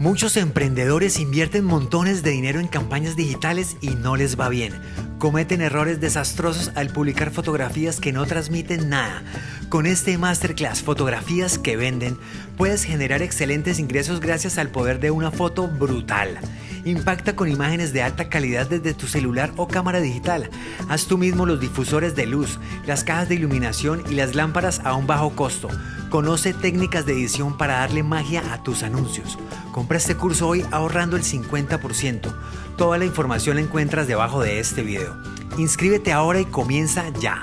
Muchos emprendedores invierten montones de dinero en campañas digitales y no les va bien. Cometen errores desastrosos al publicar fotografías que no transmiten nada. Con este masterclass Fotografías que venden, puedes generar excelentes ingresos gracias al poder de una foto brutal. Impacta con imágenes de alta calidad desde tu celular o cámara digital. Haz tú mismo los difusores de luz, las cajas de iluminación y las lámparas a un bajo costo. Conoce técnicas de edición para darle magia a tus anuncios. Compra este curso hoy ahorrando el 50%. Toda la información la encuentras debajo de este video. Inscríbete ahora y comienza ya.